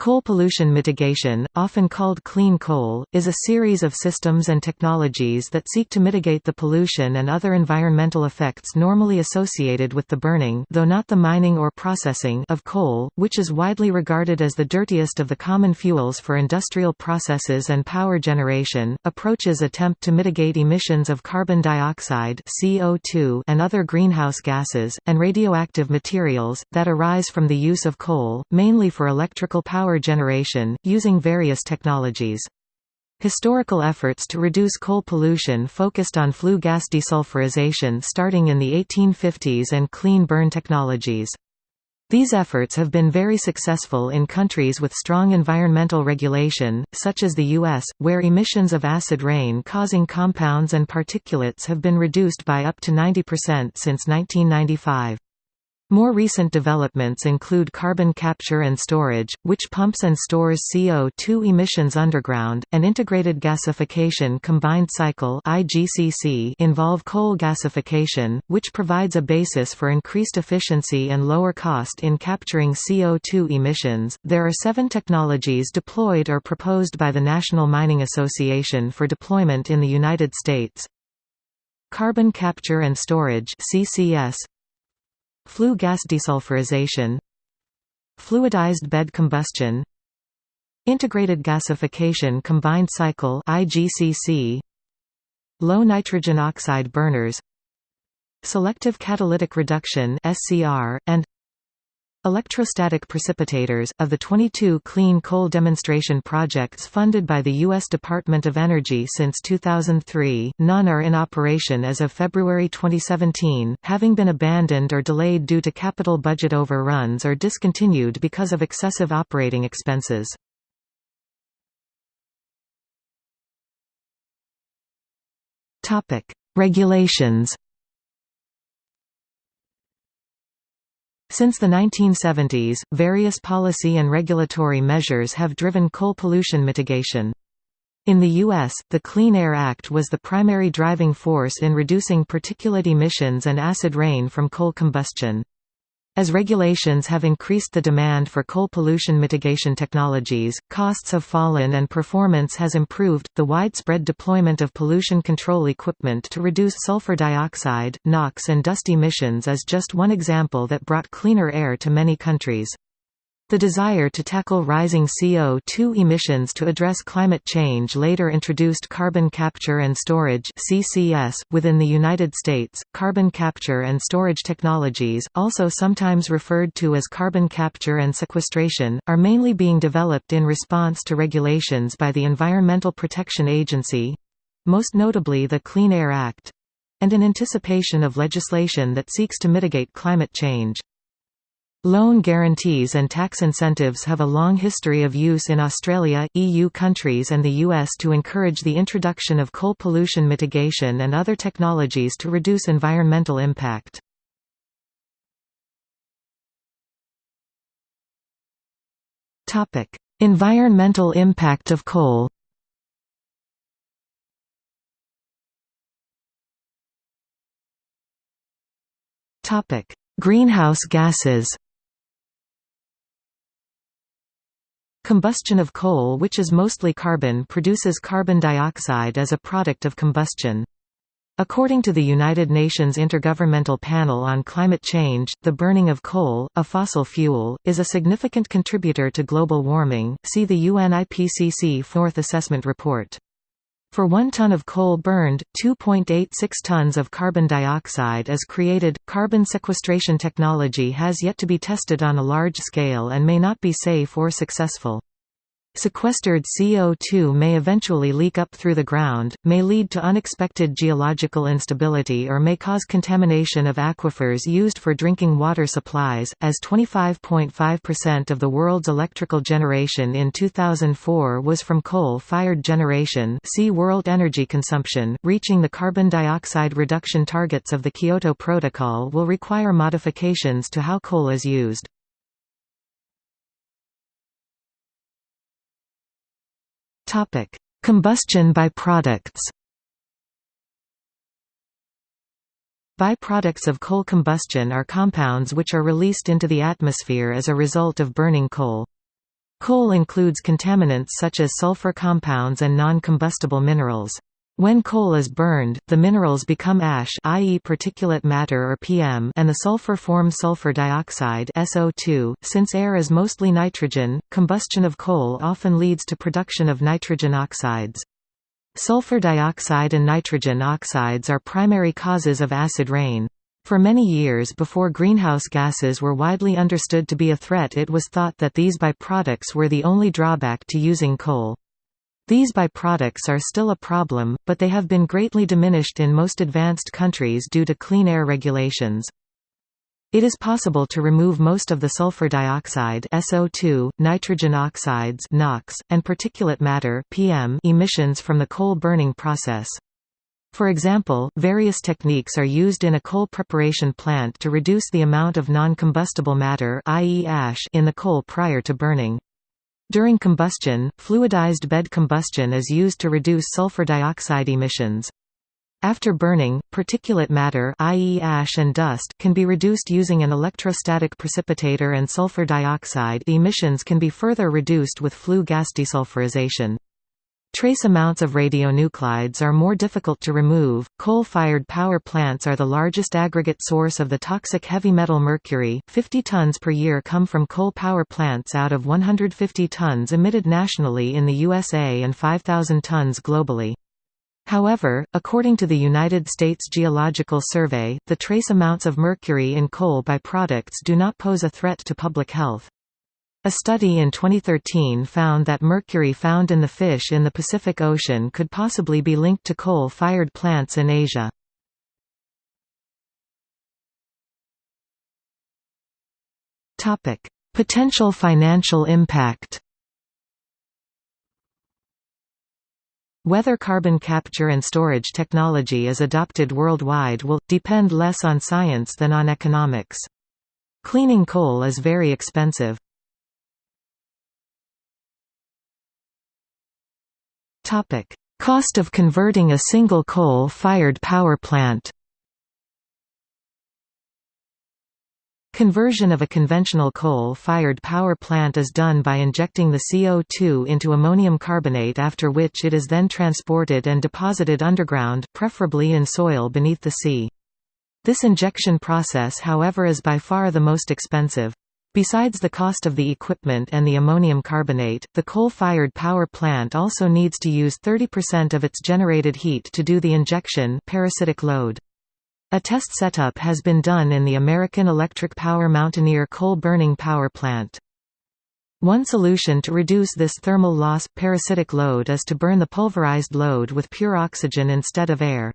Coal pollution mitigation, often called clean coal, is a series of systems and technologies that seek to mitigate the pollution and other environmental effects normally associated with the burning though not the mining or processing of coal, which is widely regarded as the dirtiest of the common fuels for industrial processes and power generation. Approaches attempt to mitigate emissions of carbon dioxide (CO2) and other greenhouse gases and radioactive materials that arise from the use of coal, mainly for electrical power power generation, using various technologies. Historical efforts to reduce coal pollution focused on flue gas desulfurization starting in the 1850s and clean burn technologies. These efforts have been very successful in countries with strong environmental regulation, such as the U.S., where emissions of acid rain causing compounds and particulates have been reduced by up to 90% since 1995. More recent developments include carbon capture and storage, which pumps and stores CO2 emissions underground, and integrated gasification combined cycle (IGCC) involve coal gasification, which provides a basis for increased efficiency and lower cost in capturing CO2 emissions. There are seven technologies deployed or proposed by the National Mining Association for deployment in the United States. Carbon capture and storage CCS Flue gas desulfurization. Fluidized bed combustion. Integrated gasification combined cycle IGCC Low nitrogen oxide burners. Selective catalytic reduction SCR and Electrostatic precipitators Of the 22 clean coal demonstration projects funded by the U.S. Department of Energy since 2003, none are in operation as of February 2017, having been abandoned or delayed due to capital budget overruns or discontinued because of excessive operating expenses. Regulations Since the 1970s, various policy and regulatory measures have driven coal pollution mitigation. In the U.S., the Clean Air Act was the primary driving force in reducing particulate emissions and acid rain from coal combustion. As regulations have increased the demand for coal pollution mitigation technologies, costs have fallen and performance has improved. The widespread deployment of pollution control equipment to reduce sulfur dioxide, NOx, and dust emissions is just one example that brought cleaner air to many countries. The desire to tackle rising CO2 emissions to address climate change later introduced carbon capture and storage (CCS) within the United States. Carbon capture and storage technologies, also sometimes referred to as carbon capture and sequestration, are mainly being developed in response to regulations by the Environmental Protection Agency, most notably the Clean Air Act, and in anticipation of legislation that seeks to mitigate climate change. Loan guarantees and tax incentives have a long history of use in Australia, EU countries and the US to encourage the introduction of coal pollution mitigation and other technologies to reduce environmental impact. environmental impact of coal Greenhouse gases Combustion of coal which is mostly carbon produces carbon dioxide as a product of combustion. According to the United Nations Intergovernmental Panel on Climate Change, the burning of coal, a fossil fuel, is a significant contributor to global warming. See the UN IPCC Fourth Assessment Report. For one ton of coal burned, 2.86 tons of carbon dioxide is created. Carbon sequestration technology has yet to be tested on a large scale and may not be safe or successful. Sequestered CO2 may eventually leak up through the ground, may lead to unexpected geological instability or may cause contamination of aquifers used for drinking water supplies, as 25.5% of the world's electrical generation in 2004 was from coal-fired generation see World Energy Consumption. Reaching the carbon dioxide reduction targets of the Kyoto Protocol will require modifications to how coal is used. Topic: Combustion byproducts. Byproducts of coal combustion are compounds which are released into the atmosphere as a result of burning coal. Coal includes contaminants such as sulfur compounds and non-combustible minerals. When coal is burned, the minerals become ash i.e. particulate matter or PM and the sulfur forms sulfur dioxide SO2. .Since air is mostly nitrogen, combustion of coal often leads to production of nitrogen oxides. Sulfur dioxide and nitrogen oxides are primary causes of acid rain. For many years before greenhouse gases were widely understood to be a threat it was thought that these byproducts were the only drawback to using coal. These byproducts are still a problem, but they have been greatly diminished in most advanced countries due to clean air regulations. It is possible to remove most of the sulfur dioxide SO2, nitrogen oxides NOx, and particulate matter PM emissions from the coal burning process. For example, various techniques are used in a coal preparation plant to reduce the amount of non-combustible matter i.e. ash in the coal prior to burning. During combustion, fluidized bed combustion is used to reduce sulfur dioxide emissions. After burning, particulate matter i.e. ash and dust can be reduced using an electrostatic precipitator and sulfur dioxide emissions can be further reduced with flue gas desulfurization. Trace amounts of radionuclides are more difficult to remove. Coal fired power plants are the largest aggregate source of the toxic heavy metal mercury. 50 tons per year come from coal power plants out of 150 tons emitted nationally in the USA and 5,000 tons globally. However, according to the United States Geological Survey, the trace amounts of mercury in coal byproducts do not pose a threat to public health. A study in 2013 found that mercury found in the fish in the Pacific Ocean could possibly be linked to coal-fired plants in Asia. Potential financial impact Whether carbon capture and storage technology is adopted worldwide will, depend less on science than on economics. Cleaning coal is very expensive. Cost of converting a single coal-fired power plant Conversion of a conventional coal-fired power plant is done by injecting the CO2 into ammonium carbonate after which it is then transported and deposited underground, preferably in soil beneath the sea. This injection process however is by far the most expensive. Besides the cost of the equipment and the ammonium carbonate, the coal-fired power plant also needs to use 30% of its generated heat to do the injection parasitic load. A test setup has been done in the American Electric Power Mountaineer coal-burning power plant. One solution to reduce this thermal loss parasitic load is to burn the pulverized load with pure oxygen instead of air.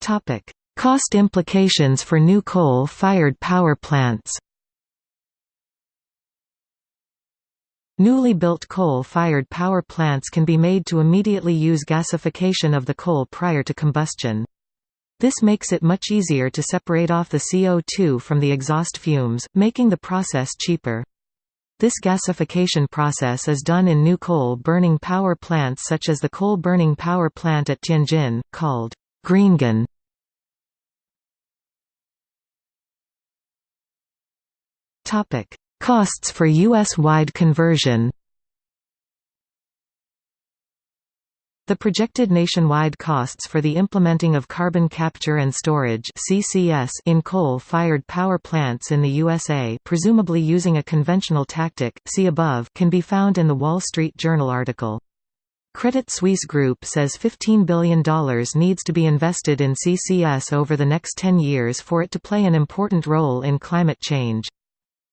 Topic: Cost implications for new coal-fired power plants Newly built coal-fired power plants can be made to immediately use gasification of the coal prior to combustion. This makes it much easier to separate off the CO2 from the exhaust fumes, making the process cheaper. This gasification process is done in new coal-burning power plants such as the coal-burning power plant at Tianjin, called GreenGen. Topic: Costs for US-wide conversion. The projected nationwide costs for the implementing of carbon capture and storage (CCS) in coal-fired power plants in the USA, presumably using a conventional tactic, see above, can be found in the Wall Street Journal article. Credit Suisse Group says $15 billion needs to be invested in CCS over the next 10 years for it to play an important role in climate change.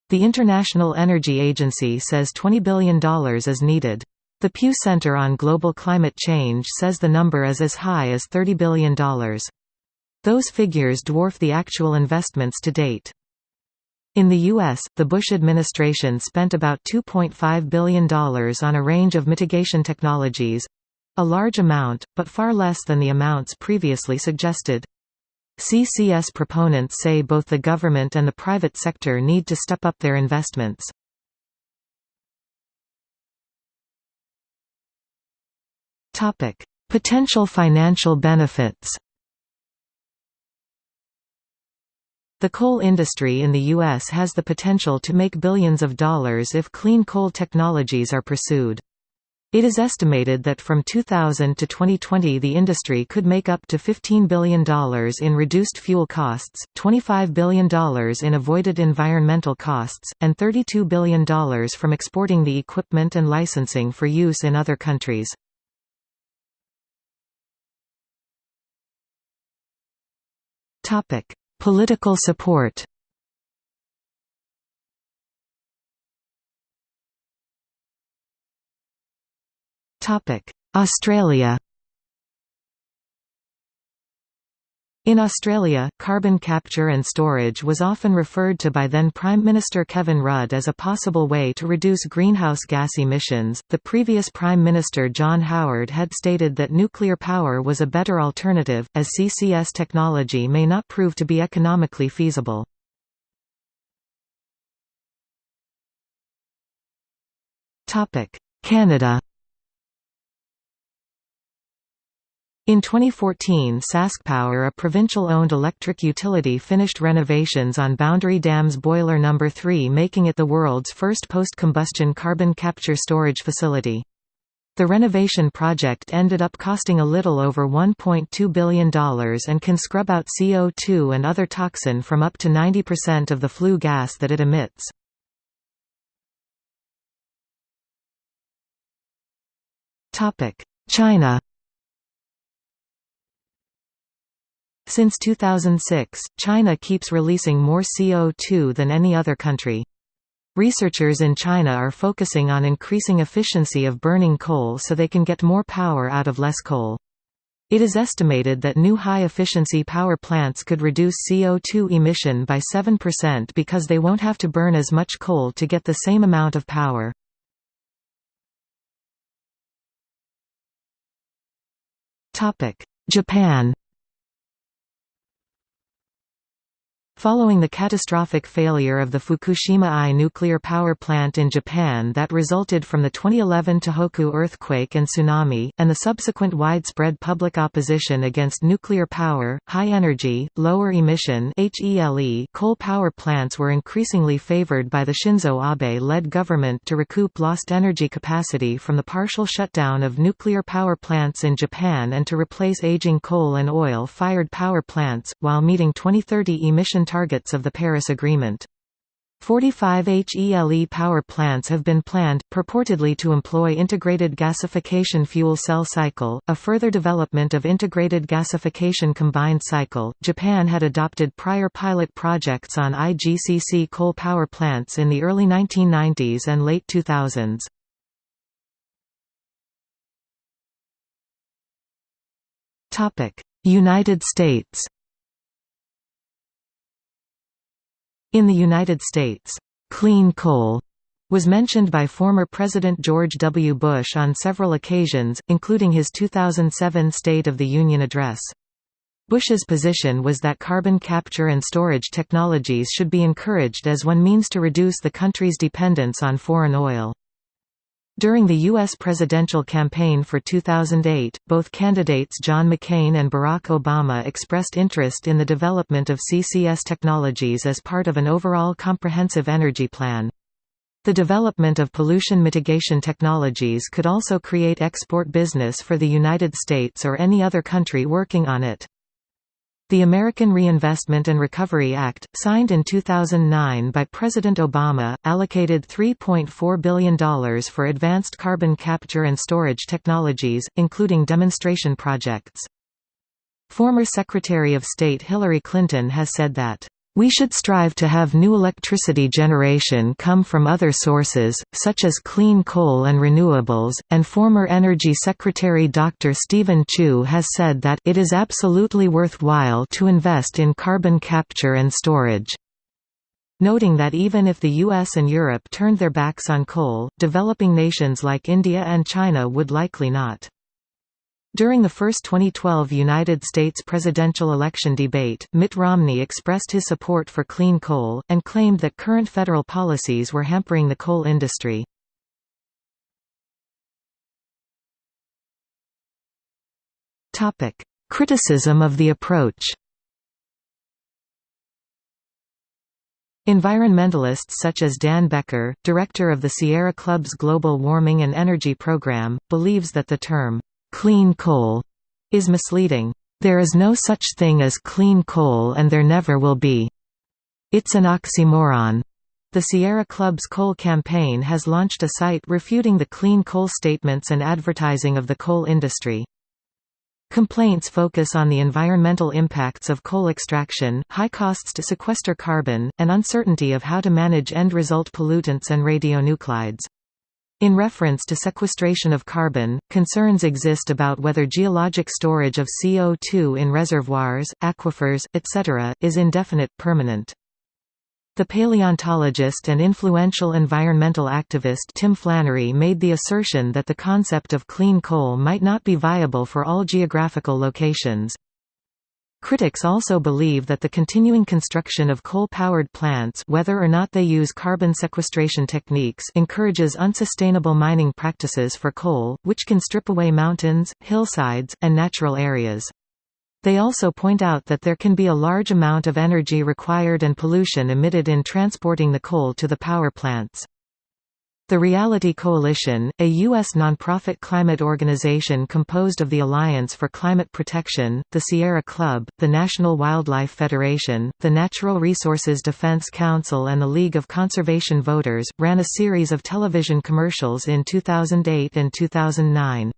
The International Energy Agency says $20 billion is needed. The Pew Center on Global Climate Change says the number is as high as $30 billion. Those figures dwarf the actual investments to date. In the U.S., the Bush administration spent about $2.5 billion on a range of mitigation technologies—a large amount, but far less than the amounts previously suggested. CCS proponents say both the government and the private sector need to step up their investments. Topic: Potential financial benefits The coal industry in the U.S. has the potential to make billions of dollars if clean coal technologies are pursued. It is estimated that from 2000 to 2020 the industry could make up to $15 billion in reduced fuel costs, $25 billion in avoided environmental costs, and $32 billion from exporting the equipment and licensing for use in other countries. Political support Australia In Australia, carbon capture and storage was often referred to by then Prime Minister Kevin Rudd as a possible way to reduce greenhouse gas emissions. The previous Prime Minister John Howard had stated that nuclear power was a better alternative, as CCS technology may not prove to be economically feasible. Canada In 2014 SaskPower a provincial-owned electric utility finished renovations on Boundary Dam's Boiler No. 3 making it the world's first post-combustion carbon capture storage facility. The renovation project ended up costing a little over $1.2 billion and can scrub out CO2 and other toxin from up to 90% of the flue gas that it emits. China Since 2006, China keeps releasing more CO2 than any other country. Researchers in China are focusing on increasing efficiency of burning coal so they can get more power out of less coal. It is estimated that new high-efficiency power plants could reduce CO2 emission by 7% because they won't have to burn as much coal to get the same amount of power. Japan Following the catastrophic failure of the Fukushima I nuclear power plant in Japan that resulted from the 2011 Tohoku earthquake and tsunami, and the subsequent widespread public opposition against nuclear power, high-energy, lower-emission coal power plants were increasingly favored by the Shinzo Abe-led government to recoup lost energy capacity from the partial shutdown of nuclear power plants in Japan and to replace aging coal and oil-fired power plants, while meeting 2030 emission targets of the Paris Agreement. 45 HELE power plants have been planned, purportedly to employ integrated gasification fuel cell cycle, a further development of integrated gasification combined cycle. Japan had adopted prior pilot projects on IGCC coal power plants in the early 1990s and late 2000s. Topic: United States In the United States, "'clean coal' was mentioned by former President George W. Bush on several occasions, including his 2007 State of the Union address. Bush's position was that carbon capture and storage technologies should be encouraged as one means to reduce the country's dependence on foreign oil. During the U.S. presidential campaign for 2008, both candidates John McCain and Barack Obama expressed interest in the development of CCS technologies as part of an overall comprehensive energy plan. The development of pollution mitigation technologies could also create export business for the United States or any other country working on it. The American Reinvestment and Recovery Act, signed in 2009 by President Obama, allocated $3.4 billion for advanced carbon capture and storage technologies, including demonstration projects. Former Secretary of State Hillary Clinton has said that we should strive to have new electricity generation come from other sources, such as clean coal and renewables, and former Energy Secretary Dr. Steven Chu has said that it is absolutely worthwhile to invest in carbon capture and storage. Noting that even if the US and Europe turned their backs on coal, developing nations like India and China would likely not. During the first 2012 United States presidential election debate, Mitt Romney expressed his support for clean coal, and claimed that current federal policies were hampering the coal industry. Criticism of the approach Environmentalists such as Dan Becker, director of the Sierra Club's Global Warming and Energy Program, believes that the term, "'clean coal' is misleading. There is no such thing as clean coal and there never will be. It's an oxymoron. The Sierra Club's coal campaign has launched a site refuting the clean coal statements and advertising of the coal industry. Complaints focus on the environmental impacts of coal extraction, high costs to sequester carbon, and uncertainty of how to manage end-result pollutants and radionuclides. In reference to sequestration of carbon, concerns exist about whether geologic storage of CO2 in reservoirs, aquifers, etc., is indefinite permanent. The paleontologist and influential environmental activist Tim Flannery made the assertion that the concept of clean coal might not be viable for all geographical locations. Critics also believe that the continuing construction of coal-powered plants whether or not they use carbon sequestration techniques encourages unsustainable mining practices for coal, which can strip away mountains, hillsides, and natural areas. They also point out that there can be a large amount of energy required and pollution emitted in transporting the coal to the power plants. The Reality Coalition, a U.S. nonprofit climate organization composed of the Alliance for Climate Protection, the Sierra Club, the National Wildlife Federation, the Natural Resources Defense Council and the League of Conservation Voters, ran a series of television commercials in 2008 and 2009.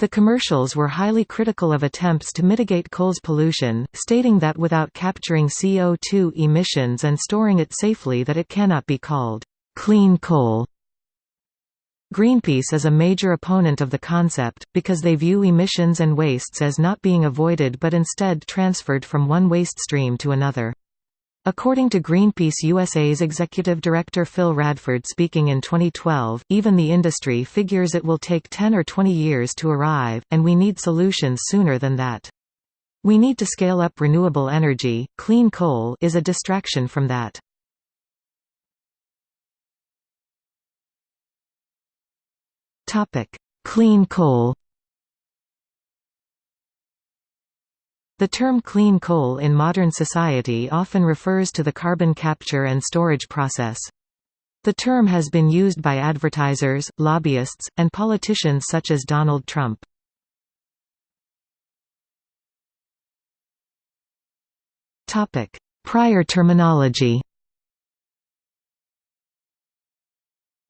The commercials were highly critical of attempts to mitigate coal's pollution, stating that without capturing CO2 emissions and storing it safely that it cannot be called clean coal. Greenpeace is a major opponent of the concept, because they view emissions and wastes as not being avoided but instead transferred from one waste stream to another. According to Greenpeace USA's executive director Phil Radford speaking in 2012, even the industry figures it will take 10 or 20 years to arrive, and we need solutions sooner than that. We need to scale up renewable energy, clean coal is a distraction from that. Clean coal The term clean coal in modern society often refers to the carbon capture and storage process. The term has been used by advertisers, lobbyists, and politicians such as Donald Trump. Prior terminology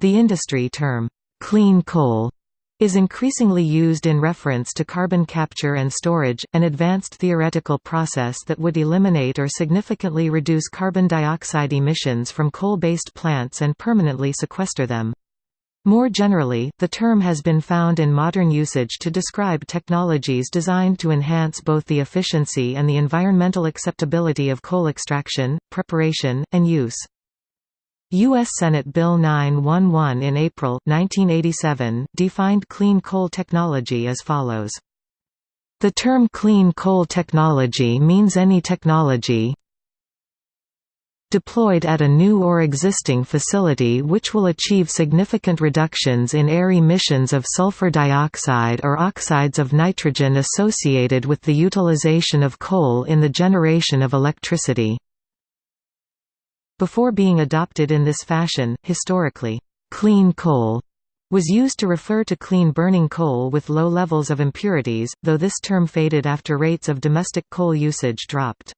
The industry term, "'clean coal' is increasingly used in reference to carbon capture and storage, an advanced theoretical process that would eliminate or significantly reduce carbon dioxide emissions from coal-based plants and permanently sequester them. More generally, the term has been found in modern usage to describe technologies designed to enhance both the efficiency and the environmental acceptability of coal extraction, preparation, and use. U.S. Senate Bill 911 in April 1987, defined clean coal technology as follows. The term clean coal technology means any technology deployed at a new or existing facility which will achieve significant reductions in air emissions of sulfur dioxide or oxides of nitrogen associated with the utilization of coal in the generation of electricity. Before being adopted in this fashion, historically, clean coal was used to refer to clean burning coal with low levels of impurities, though this term faded after rates of domestic coal usage dropped.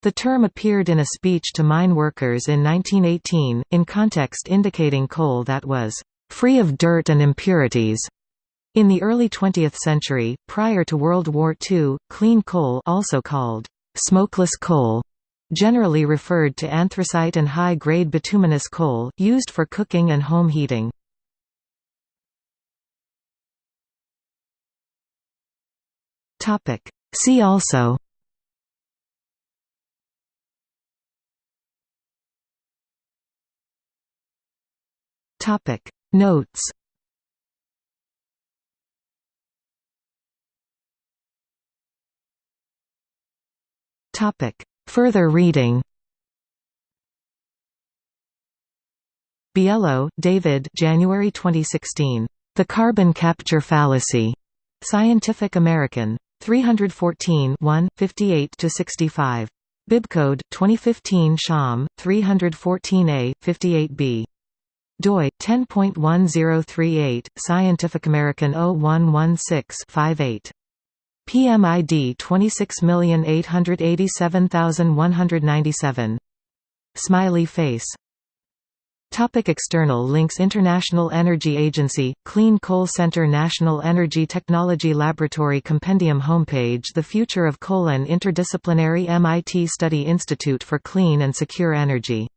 The term appeared in a speech to mine workers in 1918, in context indicating coal that was free of dirt and impurities. In the early 20th century, prior to World War II, clean coal also called smokeless coal generally referred to anthracite and high-grade bituminous coal, used for cooking and home heating. Topic. See also Notes Topic Further reading Biello, David January 2016. The Carbon Capture Fallacy. Scientific American. 314 1, 58–65. Bibcode 2015 SHAM 314A 58B doi 10.1038 Scientific American 0116-58 PMID 26887197 Smiley face. Topic external links International Energy Agency, Clean Coal Center National Energy Technology Laboratory Compendium Homepage The Future of Coal Interdisciplinary MIT Study Institute for Clean and Secure Energy